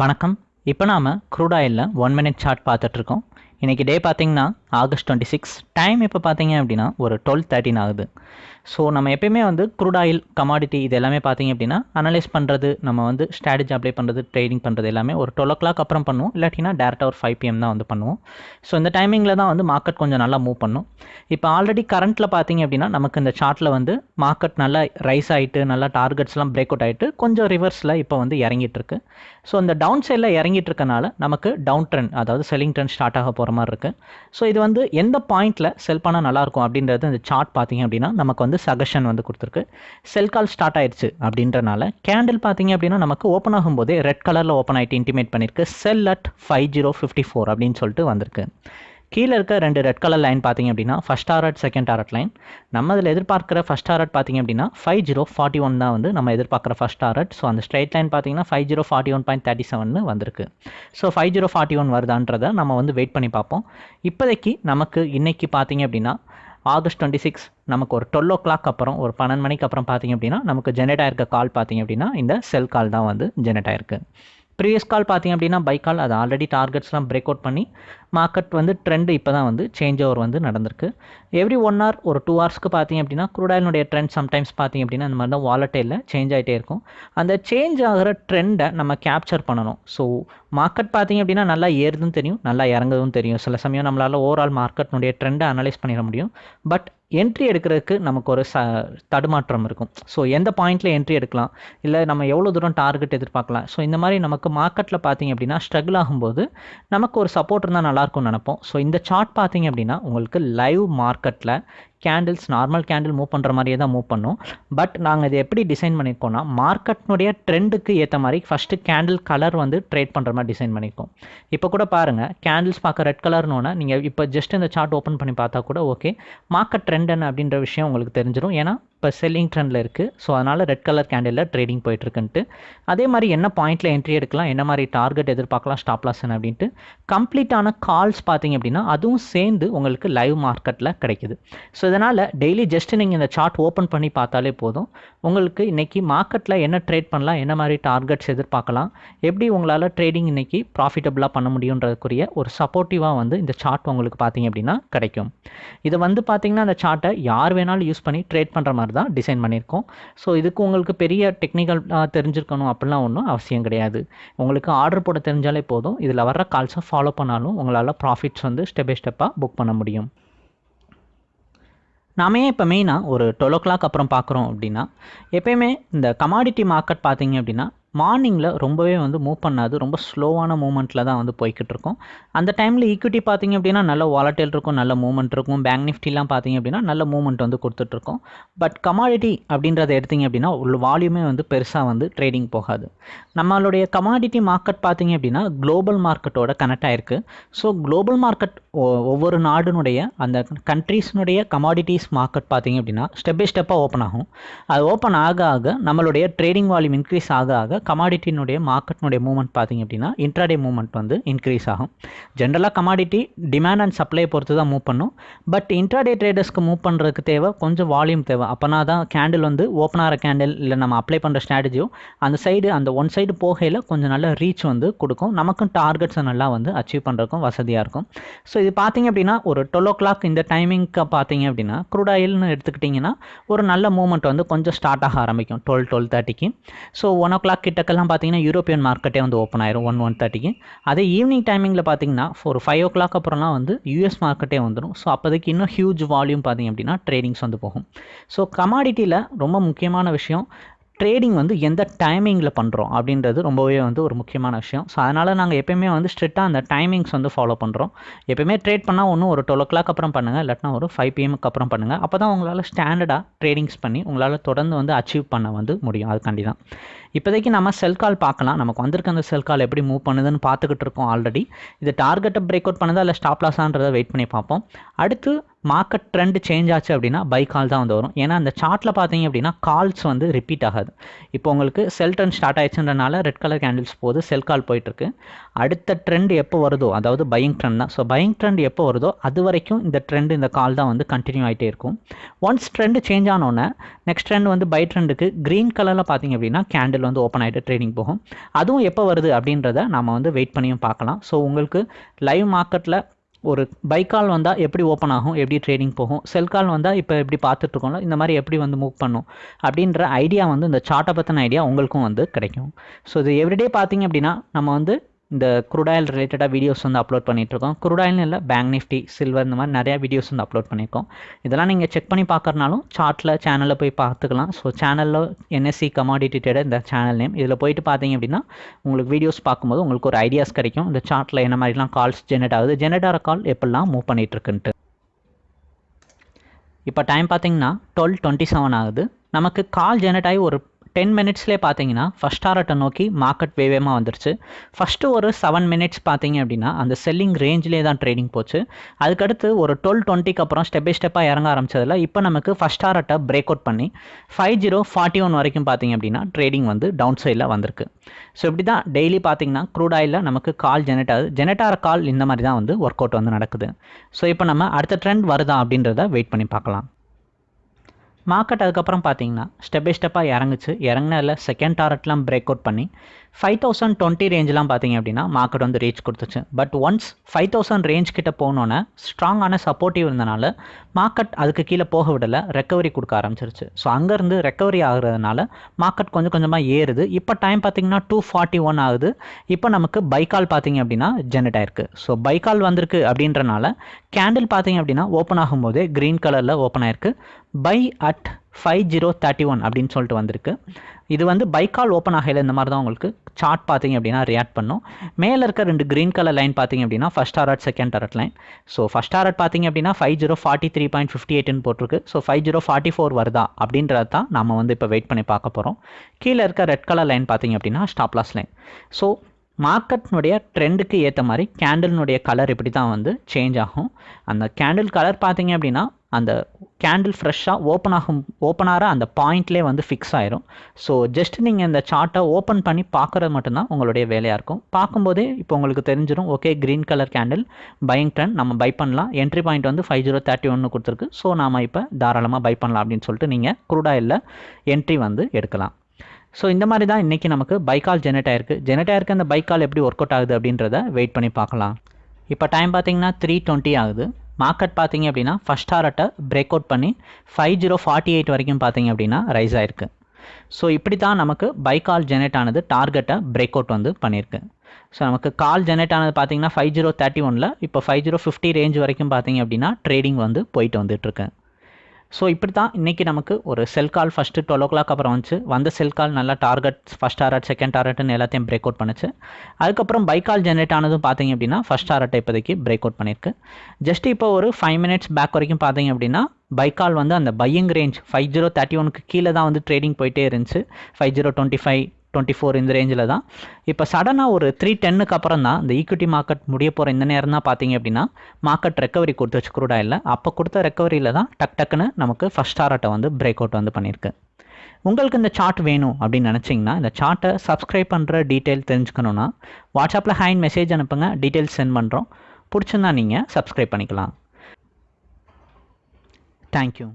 வணக்கம். இப்போ நாம் க்ரூட் ஆயிலில் ஒன் மினிட் சார்ட் பார்த்துட்ருக்கோம் இன்றைக்கி டே பார்த்தீங்கன்னா ஆகஸ்ட் டுவெண்ட்டி சிக்ஸ் டைம் இப்போ பார்த்தீங்க அப்படின்னா ஒரு டுவெல் தேர்ட்டின் ஆகுது. ஸோ நம்ம எப்பயுமே வந்து க்ரூட் ஆயில் கமாடிட்டி இது எல்லாமே பார்த்தீங்க அப்படின்னா அனலைஸ் பண்ணுறது நம்ம வந்து ஸ்ட்ராட்டஜி அப்ளை பண்ணுறது ட்ரேடிங் பண்ணுறது எல்லாமே ஒரு டுவெல் ஓ கிளாக் அப்புறம் பண்ணுவோம். இல்லாட்டினா டேரெக்டாக ஒரு ஃபைவ் பிஎம் தான் வந்து பண்ணுவோம். ஸோ இந்த டைமிங்கில் தான் வந்து மார்க்கெட் கொஞ்சம் நல்லா மூவ் பண்ணும். இப்போ ஆல்ரெடி கரண்ட்டில் பார்த்தீங்க அப்படின்னா நமக்கு இந்த சார்ட்டில் வந்து மார்க்கெட் நல்லா ரைஸ் ஆகிட்டு நல்லா டார்கெட்ஸ்லாம் பிரேக் அவுட் ஆகிட்டு கொஞ்சம் ரிவர்ஸில் இப்போ வந்து இறங்கிட்டு இருக்கு. ஸோ இந்த டவுன் சைடில் இறங்கிட்டு இருக்கனால நமக்கு டவுன் ட்ரெண்ட் அதாவது செல்லிங் ட்ரெண்ட் ஸ்டார்ட் ஆக போகிற மாதிரி இருக்குது ஸோ இது வந்து எந்த பாயிண்ட்டில் செல் பண்ணால் நல்லாயிருக்கும் அப்படின்றது இந்த சார்ட் பார்த்தீங்க அப்படின்னா நமக்கு வந்து சஜஷன் வந்து கொடுத்துருக்கு. செல் கால் ஸ்டார்ட் ஆயிடுச்சு அப்படின்றனால கேண்டில் பார்த்தீங்க அப்படின்னா நமக்கு ஓப்பன் ஆகும்போதே ரெட் கலரில் ஓப்பன் ஆகிட்டு இன்டிமேட் பண்ணியிருக்கு. Sell at five zero fifty four அப்படின்னு சொல்லிட்டு வந்திருக்கு. கீழே இருக்க ரெண்டு ரெட் கலர் லைன் பார்த்தீங்க அப்படின்னா first target second target line நம்ம இதில் எதிர்பார்க்குற ஃபஸ்ட் ஆர்ட் பார்த்தீங்க அப்படின்னா ஃபைவ் ஜீரோ ஃபார்ட்டி ஒன் தான் வந்து நம்ம எதிர்பார்க்குற ஃபஸ்ட் ஆர்ட் ஸோ அந்த ஸ்ட்ரைட் லைன் பார்த்தீங்கன்னா five zero forty one point thirty seven வந்திருக்கு. So five zero forty one வருதான்றதை நம்ம வந்து வெயிட் பண்ணி பார்ப்போம். இப்போதைக்கு நமக்கு இன்றைக்கி பார்த்தீங்க அப்படின்னா ஆகஸ்ட் டுவெண்ட்டி சிக்ஸ் நமக்கு ஒரு டுவெல் ஓ கிளாக் அப்புறம் ஒரு பன்னெண்டு மணிக்கு அப்புறம் பார்த்தீங்க அப்படின்னா நமக்கு ஜெனரேட் ஆயிருக்க கால் பார்த்தீங்க அப்படின்னா இந்த செல் கால் தான் வந்து ஜெனரேட் ஆயிருக்கு. ப்ரீவியஸ் கால் பார்த்தீங்க அப்படின்னா பை கால் அது ஆல்ரெடி டார்கெட்ஸ்லாம் பிரேக் அவுட் பண்ணி மார்க்கெட் வந்து ட்ரெண்டு இப்போ தான் வந்து சேஞ்ச் ஓவர் வந்து நடந்திருக்கு. எவ்ரி ஒன் ஹவர் ஒரு டூ ஹவர்ஸ்க்கு பார்த்தீங்க அப்படின்னா குரூடாயினுடைய ட்ரெண்ட் சம்டைம்ஸ் பார்த்தீங்க அப்படின்னா இந்த மாதிரி தான் வாலட்டையில் சேஞ்ச் ஆகிட்டே இருக்கும். அந்த சேஞ்ச் ஆகிற ட்ரெண்டை நம்ம கேப்சர் பண்ணணும். ஸோ மார்க்கெட் பார்த்தீங்க அப்படின்னா நல்லா ஏறுதுன்னு தெரியும் நல்லா இறங்குதும் தெரியும். சில சமயம் நம்மளால் ஓவரால் மார்க்கெட்னுடைய ட்ரெண்டை அனலைஸ் பண்ணிட முடியும். பட் என்ட்ரி எடுக்கிறதுக்கு நமக்கு ஒரு ச தடுமாற்றம் இருக்கும். ஸோ எந்த பாயிண்ட்டில் என்ட்ரி எடுக்கலாம்? இல்லை நம்ம எவ்வளோ தூரம் டார்கெட் எதிர்பார்க்கலாம்? ஸோ இந்த மாதிரி நமக்கு மார்க்கெட்டில் பார்த்தீங்க அப்படின்னா ஸ்ட்ரகிள் ஆகும்போது நமக்கு ஒரு சப்போர்ட் இருந்தால் நல்லாயிருக்கும்னு நினைப்போம். ஸோ இந்த சார்ட் பார்த்தீங்க அப்படின்னா உங்களுக்கு லைவ் மார்க்கெட்டில் கேண்டில்ஸ் நார்மல் கேண்டில் மூவ் பண்ணுற மாதிரியே தான் மூவ் பண்ணும். பட் நாங்கள் இதை எப்படி டிசைன் பண்ணியிருக்கோம்னா மார்க்கெட்னுடைய ட்ரெண்டுக்கு ஏற்ற மாதிரி ஃபஸ்ட்டு கேண்டில் கலர் வந்து ட்ரேட் பண்ணுற மாதிரி டிசைன் பண்ணியிருக்கோம் இப்போ கூட பாருங்கள் கேண்டில்ஸ் பார்க்க ரெட் கலர்னோன்னா நீங்கள் இப்போ ஜஸ்ட் இந்த சார்ட் ஓப்பன் பண்ணி பார்த்தா கூட ஓகே மார்க்கெட் ட்ரெண்ட் என்ன அப்படின்ற விஷயம் உங்களுக்கு தெரிஞ்சிடும் ஏன்னா இப்போ செல்லிங் ட்ரெண்டில் இருக்குது ஸோ அதனால் ரெட் கலர் கேண்டிலில் ட்ரேடிங் போயிட்டுருக்குன்ட்டு. அதே மாதிரி என்ன பாயிண்ட்டில் என்ட்ரி எடுக்கலாம் என்ன மாதிரி டார்கெட் எதிர்பார்க்கலாம் ஸ்டாப் லாஸ் என்ன அப்படின்ட்டு. கம்ப்ளீட்டான கால்ஸ் பார்த்தீங்க அப்படின்னா அதுவும் சேர்ந்து உங்களுக்கு லைவ் மார்க்கெட்டில் கிடைக்குது. ஸோ இதனால் டெய்லி ஜஸ்ட் நீங்கள் இந்த சார்ட் ஓப்பன் பண்ணி பார்த்தாலே போதும். உங்களுக்கு இன்றைக்கி மார்க்கெட்டில் என்ன ட்ரேட் பண்ணலாம் என்ன மாதிரி டார்கெட்ஸ் எதிர்பார்க்கலாம் எப்படி உங்களால் ட்ரேடிங் இன்றைக்கி ப்ராஃபிட்டபுளாக பண்ண முடியுன்றதுக்குரிய ஒரு சப்போர்ட்டிவாக வந்து இந்த சார்ட் உங்களுக்கு பார்த்தீங்க அப்படின்னா கிடைக்கும். இதை வந்து பார்த்தீங்கன்னா அந்த சார்ட்டை யார் வேணாலும் யூஸ் பண்ணி ட்ரேட் பண்ணுற மாதிரி தான் டிசைன் பண்ணியிருக்கோம். ஸோ இதுக்கு உங்களுக்கு பெரிய டெக்னிக்கல் தெரிஞ்சிருக்கணும் அப்படிலாம் ஒன்றும் அவசியம் கிடையாது. உங்களுக்கு ஆர்டர் போட தெரிஞ்சாலே போதும். இதில் வர்ற கால்ஸை ஃபாலோ பண்ணாலும் உங்களால் ப்ராஃபிட்ஸ் வந்து ஸ்டெப் பை ஸ்டெப்பாக புக் பண்ண முடியும். நாம ஏன் இப்போ மெயினாக ஒரு டுவெல் ஓ கிளாக் அப்புறம் பார்க்குறோம் அப்படின்னா எப்பயுமே இந்த கமாடிட்டி மார்க்கெட் பார்த்தீங்க அப்படின்னா மார்னிங்கில் ரொம்பவே வந்து மூவ் பண்ணாது. ரொம்ப ஸ்லோவான மூமெண்ட்டில் தான் வந்து போய்கிட்டு இருக்கும். அந்த டைமில் ஈக்விட்டி பார்த்தீங்க அப்படின்னா நல்ல வாலட்டைல் இருக்கும் நல்ல மூமெண்ட் இருக்கும். பேங்க் நிஃப்டிலாம் பார்த்தீங்க அப்படின்னா நல்ல மூமெண்ட் வந்து கொடுத்துட்ருக்கோம் பட் கமாடிட்டி அப்படின்றத எடுத்திங்க அப்படின்னா உள்ள வால்யூமே வந்து பெருசாக வந்து ட்ரேடிங் போகாது. நம்மளுடைய கமாடிட்டி மார்க்கெட் பார்த்தீங்க அப்படின்னா குளோபல் மார்க்கெட்டோட கனெக்ட் ஆகிருக்கு ஸோ குளோபல் மார்க்கெட் ஒவ்வொரு நாடுனுடைய அந்த கண்ட்ரீஸ்னுடைய கமாடிட்டிஸ் மார்க்கெட் பார்த்தீங்க அப்படின்னா ஸ்டெப் பை ஸ்டெப்பாக ஓப்பன் ஆகும். அது ஓப்பன் ஆக ஆக நம்மளுடைய ட்ரேடிங் வால்யூம் இன்க்ரீஸ் ஆக ஆக கமாடிட்டினுடைய மார்க்கெட்னுடைய மூவ்மெண்ட் பார்த்தீங்க அப்படின்னா இன்ட்ராடே மூவ்மெண்ட் வந்து இன்க்ரீஸ் ஆகும். ஜென்ரலாக கமாடிட்டி டிமாண்ட் அண்ட் சப்ளை பொறுத்து தான் மூவ் பண்ணும். பட் இன்ட்ராடே ட்ரேடர்ஸ்க்கு மூவ் பண்ணுறதுக்கு தேவை கொஞ்சம் வால்யூம் தேவை. அப்போனா தான் கேண்டில் வந்து ஓப்பன் ஆகிற கேண்டில் இல்லை நம்ம அப்ளை பண்ணுற ஸ்ட்ராட்டஜியோ அந்த சைடு அந்த ஒன் சைடு போகையில் கொஞ்சம் நல்ல ரீச் வந்து கொடுக்கும். நமக்கும் டார்கெட்ஸை நல்லா வந்து அச்சீவ் பண்ணுறதுக்கும் வசதியாக இருக்கும். ஸோ இது பார்த்தீங்க அப்படின்னா ஒரு டுவெல் ஓ கிளாக் இந்த டைமிங்க்கு பார்த்தீங்க அப்படின்னா க்ரூட் ஆயில்னு எடுத்துக்கிட்டிங்கன்னா ஒரு நல்ல மூவ்மெண்ட் வந்து கொஞ்சம் ஸ்டார்ட் ஆக ஆரம்பிக்கும் டுவெல் டுவெல் தேர்ட்டிக்கு ஸோ ஒன் ஓ கிளாக் கிட்டக்கெல்லாம் பார்த்தீங்கன்னா யூரோப்பியன் மார்க்கெட்டே வந்து ஓப்பன் ஆயிரும் ஒன் ஒன் தேர்ட்டிக்கு அதே ஈவினிங் டைமிங்கில் பார்த்தீங்கன்னா ஒரு ஃபைவ் ஓ கிளாக் அப்புறம்லாம் வந்து யூஎஸ் மார்க்கெட்டே வந்துடும் ஸோ அப்போதைக்கு இன்னும் ஹியூஜ் வால்யூம் பார்த்தீங்க அப்படின்னா ட்ரேடிங்ஸ் வந்து போகும். ஸோ கமாடிட்டியில் ரொம்ப முக்கியமான விஷயம் ட்ரேடிங் வந்து எந்த டைமிங்கில் பண்ணுறோம் அப்படின்றது ரொம்பவே வந்து ஒரு முக்கியமான விஷயம். ஸோ அதனால் நாங்கள் எப்பயுமே வந்து ஸ்ட்ரிக்டாக அந்த டைமிங்ஸ் வந்து ஃபாலோ பண்ணுறோம் எப்பயுமே ட்ரேட் பண்ணால் ஒன்றும் ஒரு டுவெல் ஓ கிளாக் அப்புறம் பண்ணுங்கள் இல்லாட்டினா ஒரு ஃபைவ் பிஎம்க்கு அப்புறம் பண்ணுங்கள் அப்போ தான் உங்களால் ஸ்டாண்டர்டாக ட்ரேடிங்ஸ் பண்ணி உங்களால் தொடர்ந்து வந்து அச்சீவ் பண்ண வந்து முடியும். அதுக்காண்டி தான் இப்போதைக்கு நம்ம செல் கால் பார்க்கலாம். நமக்கு வந்திருக்க அந்த செல் கால் எப்படி மூவ் பண்ணுதுன்னு பார்த்துக்கிட்டு இருக்கோம் ஆல்ரெடி இது டார்கெட்டை பிரேக் அவுட் பண்ணுதா இல்லை ஸ்டாப் லாஸான்றதை வெயிட் பண்ணி பார்ப்போம். அடுத்து மார்க்கெட் ட்ரெண்ட் சேஞ்ச் ஆச்சு அப்படின்னா பை கால் தான் வந்து வரும். ஏன்னா அந்த சார்ட்டில் பார்த்தீங்க அப்படின்னா கால்ஸ் வந்து ரிப்பீட் ஆகாது. இப்போ உங்களுக்கு செல் ட்ரெண்ட் ஸ்டார்ட் ஆயிடுச்சுன்றனால ரெட் கலர் கேண்டில்ஸ் போகுது செல் கால் போயிட்டுருக்கு. அடுத்த ட்ரெண்ட் எப்போ வருதோ அதாவது பையிங் ட்ரெண்ட் தான். ஸோ பையிங் ட்ரெண்ட் எப்போ வருதோ அது வரைக்கும் இந்த ட்ரெண்ட் இந்த கால் தான் வந்து கண்டினியூ ஆகிட்டே இருக்கும். ஒன்ஸ் ட்ரெண்ட் சேஞ்ச் ஆனோடனே நெக்ஸ்ட் ட்ரெண்ட் வந்து பை ட்ரெண்டுக்கு க்ரீன் கலரில் பார்த்தீங்க அப்படின்னா கேண்டில் வந்து ஓப்பன் ஆகிட்டு ட்ரேடிங் போகும். அதுவும் எப்போ வருது அப்படின்றத நம்ம வந்து வெயிட் பண்ணியும் பார்க்கலாம். ஸோ உங்களுக்கு லைவ் மார்க்கெட்டில் ஒரு பைக்கால் வந்தால் எப்படி ஓப்பன் ஆகும் எப்படி ட்ரேடிங் போகும் செல் கால் வந்தால் இப்போ எப்படி பார்த்துட்ருக்கோம்ல இந்த மாதிரி எப்படி வந்து மூவ் பண்ணும் அப்படின்ற ஐடியா வந்து இந்த சார்ட்டை பற்றின ஐடியா உங்களுக்கும் வந்து கிடைக்கும். ஸோ இது எவ்ரிடே பார்த்தீங்க அப்படின்னா நம்ம வந்து இந்த குரூடாயில் ரிலேட்டடாக வீடியோஸ் வந்து அப்லோட் பண்ணிகிட்ருக்கோம் குரூடாயில்னு இல்லை பேங்க் நிஃப்டி சில்வர் இந்த மாதிரி நிறையா வீடியோஸ் வந்து அப்லோட் பண்ணியிருக்கோம். இதெல்லாம் நீங்கள் செக் பண்ணி பார்க்குறனாலும் சார்ட்டில் சேனலில் போய் பார்த்துக்கலாம். ஸோ சேனலில் என்எஸ்சி கமாடிட்டி ட்ரேடர் இந்த சேனல் நேம் இதில் போயிட்டு பார்த்தீங்க அப்படின்னா உங்களுக்கு வீடியோஸ் பார்க்கும்போது உங்களுக்கு ஒரு ஐடியாஸ் கிடைக்கும். இந்த சார்ட்டில் என்ன மாதிரிலாம் கால்ஸ் ஜெனரேட் ஆகுது ஜெனரேட் ஆகிற கால் எப்படிலாம் மூவ் பண்ணிகிட்ருக்குன்ட்டு இப்போ டைம் பார்த்தீங்கன்னா டுவெல் டுவெண்ட்டி செவன் ஆகுது. நமக்கு கால் ஜெனரேட் ஆகி ஒரு டென் மினிட்ஸ்லேயே பார்த்தீங்கன்னா ஃபஸ்ட் டாரட்டை நோக்கி மார்க்கெட் வேவேமாக வந்துருச்சு. ஃபஸ்ட்டு ஒரு செவன் மினிட்ஸ் பார்த்தீங்க அப்படின்னா அந்த செல்லிங் ரேஞ்சிலே தான் ட்ரேடிங் போச்சு. அதுக்கடுத்து ஒரு டுவெல் டுவெண்ட்டிக்கு அப்புறம் ஸ்டெப் பை ஸ்டெப்பாக இறங்க ஆரம்பிச்சதில் இப்போ நமக்கு ஃபஸ்ட் டாரட்டை பிரேக் அவுட் பண்ணி ஃபைவ் ஜீரோ ஃபார்ட்டி ஒன் வரைக்கும் பார்த்தீங்க அப்படின்னா ட்ரேடிங் வந்து டவுன் சைடில் வந்திருக்கு. ஸோ இப்படி தான் டெய்லி பார்த்தீங்கன்னா க்ரூட் ஆயிலில் நமக்கு கால் ஜெனரேட் ஆகுது. ஜெனரேட் ஆகிற கால் இந்த மாதிரி தான் வந்து ஒர்க் அவுட் வந்து நடக்குது. ஸோ இப்போ நம்ம அடுத்த ட்ரெண்ட் வருதா அப்படின்றத வெயிட் பண்ணி பார்க்கலாம். மார்க்கெட் அதுக்கப்புறம் பார்த்தீங்கன்னா ஸ்டெப் பை ஸ்டெப்பாக இறங்குச்சு. இறங்கினதில் செகண்ட் டாரட்லாம் பிரேக் அவுட் பண்ணி ஃபைவ் தௌசண்ட் டுவெண்ட்டி ரேஞ்செலாம் பார்த்தீங்க அப்படின்னா மார்க்கெட் வந்து ரீச் கொடுத்துச்சு. But once five thousand range கிட்ட போனோன்னே ஸ்ட்ராங்கான சப்போர்ட்டிவ் இருந்தனால மார்க்கெட் அதுக்கு கீழே போக விடலை ரெக்கவரி கொடுக்க ஆரம்பிச்சிருச்சு. ஸோ அங்கேருந்து ரெக்கவரி ஆகுறதுனால மார்க்கெட் கொஞ்சம் கொஞ்சமாக ஏறுது. இப்போ டைம் பார்த்தீங்கன்னா டூ ஃபார்ட்டி ஒன் ஆகுது. இப்போ நமக்கு பைக்கால் பார்த்தீங்க அப்படின்னா ஜெனரேட் ஆயிருக்கு. ஸோ பைக்கால் வந்திருக்கு அப்படின்றனால கேண்டில் பார்த்தீங்க அப்படின்னா ஓப்பன் ஆகும்போதே க்ரீன் கலரில் ஓப்பன் ஆயிருக்கு. Buy at five zero thirty one அப்படின்னு சொல்லிட்டு வந்திருக்கு. இது வந்து பைக்கால் ஓப்பன் ஆகையில் இந்த மாதிரி தான் உங்களுக்கு சார்ட் பார்த்தீங்க அப்படின்னா ரியாக்ட் பண்ணும். மேலே இருக்க ரெண்டு க்ரீன் கலர் லைன் பார்த்தீங்க அப்படின்னா first target second target line so first target பார்த்தீங்க அப்படின்னா five zero forty three point fifty எயிட்னு போட்டிருக்கு. So five zero forty four வருதா அப்படின்றது தான் நம்ம வந்து இப்போ வெயிட் பண்ணி பார்க்க போகிறோம் கீழே இருக்க ரெட் கலர் லைன் பார்த்தீங்க அப்படின்னா ஸ்டாப்லாஸ் லைன் ஸோ மார்க்கெட்னுடைய ட்ரெண்டுக்கு ஏற்ற மாதிரி கேண்டில்னுடைய கலர் இப்படி தான் வந்து சேஞ்ச் ஆகும். அந்த கேண்டில் கலர் பார்த்தீங்க அப்படின்னா அந்த கேண்டில் ஃப்ரெஷ்ஷாக ஓப்பன் ஆகும் ஓப்பனாக அந்த பாயிண்ட்லேயே வந்து ஃபிக்ஸ் ஆயிரும். ஸோ ஜஸ்ட் நீங்கள் இந்த சார்ட்டை ஓப்பன் பண்ணி பார்க்குறது மட்டும்தான் உங்களுடைய வேலையாக இருக்கும். பார்க்கும்போதே இப்போ உங்களுக்கு தெரிஞ்சிடும் okay green colour candle buying trend நம்ம பை பண்ணலாம். என்ட்ரி பாயிண்ட் வந்து ஃபைவ் ஜீரோ தேர்ட்டி ஒன்று கொடுத்துருக்கு. ஸோ நாம் இப்போ தாராளமாக பை பண்ணலாம் அப்படின்னு சொல்லிட்டு நீங்கள் குரூடாயில் என்ட்ரி வந்து எடுக்கலாம். ஸோ இந்த மாதிரி தான் இன்றைக்கி நமக்கு பைக்கால் ஜெனரேட் ஆயிருக்கு. ஜெனரேட் ஆயிருக்கு அந்த பைக்கால் எப்படி ஒர்க் அவுட் ஆகுது அப்படின்றத வெயிட் பண்ணி பார்க்கலாம். இப்போ டைம் பார்த்தீங்கன்னா த்ரீ டுவெண்ட்டி ஆகுது. மார்க்கெட் பார்த்தீங்க அப்படின்னா ஃபஸ்ட் ஹாரட்டை பிரேக் அவுட் பண்ணி ஃபைவ் ஜீரோ ஃபார்ட்டி எயிட் வரைக்கும் பார்த்தீங்க அப்படின்னா ரைஸ் ஆயிருக்கு. ஸோ இப்படி தான் நமக்கு பைக்கால் ஜெனரேட் ஆனது டார்கெட்டை பிரேக் அவுட் வந்து பண்ணியிருக்கு. ஸோ நமக்கு கால் ஜெனரேட் ஆனது பார்த்தீங்கன்னா ஃபைவ் ஜீரோ தேர்ட்டி ஒனில் இப்போ ஃபைவ் ஜீரோ ஃபிஃப்டி ரேஞ்ச் வரைக்கும் பார்த்தீங்க அப்படின்னா ட்ரேடிங் வந்து போயிட்டு வந்துட்டுருக்கு ஸோ இப்படி தான் இன்றைக்கி நமக்கு ஒரு sell call first twelve o'clock அப்புறம் வந்துச்சு. வந்த செல் கால் நல்லா டார்கெட் ஃபஸ்ட் டாரட் செகண்ட் டாரட்னு எல்லாத்தையும் பிரேக் அவுட் பண்ணுச்சு. அதுக்கப்புறம் பைக்கால் ஜென்ரேட் ஆனதும் பார்த்தீங்க அப்படின்னா ஃபஸ்ட் டாரட்டை இப்போதைக்கு பிரேக் அவுட் பண்ணியிருக்கு. ஜஸ்ட் இப்போ ஒரு ஃபைவ் மினிட்ஸ் பேக் வரைக்கும் பார்த்தீங்க அப்படின்னா பைக்கால் வந்து அந்த buying range five zero thirty ஒனுக்கு கீழே தான் வந்து ட்ரேடிங் போயிட்டே இருந்துச்சு. Five zero twenty five twenty four இந்த ரேஞ்சில் தான். இப்போ சடனாக ஒரு த்ரீ டென்னுக்கு அப்புறம் தான் இந்த ஈக்விட்டி மார்க்கெட் முடிய போகிற இந்த நேரம் தான் பார்த்தீங்க அப்படின்னா மார்க்கெட் ரெக்கவரி கொடுத்துச்சு குரூடா இல்லை. அப்போ கொடுத்த ரெக்கவரியில் தான் டக் டக்குன்னு நமக்கு ஃபஸ்ட் டாரட்டை வந்து பிரேக் அவுட் வந்து பண்ணியிருக்கு உங்களுக்கு இந்த சார்ட் வேணும் அப்படின்னு நினச்சிங்கன்னா இந்த சார்ட்டை சப்ஸ்கிரைப் பண்ணுற டீட்டெயில் தெரிஞ்சுக்கணுன்னா வாட்ஸ்அப்பில் ஹேண்ட் மெசேஜ் அனுப்புங்க. டீட்டெயில்ஸ் சென்ட் பண்ணுறோம் பிடிச்சிருந்தா நீங்கள் சப்ஸ்கிரைப் பண்ணிக்கலாம். தேங்க்யூ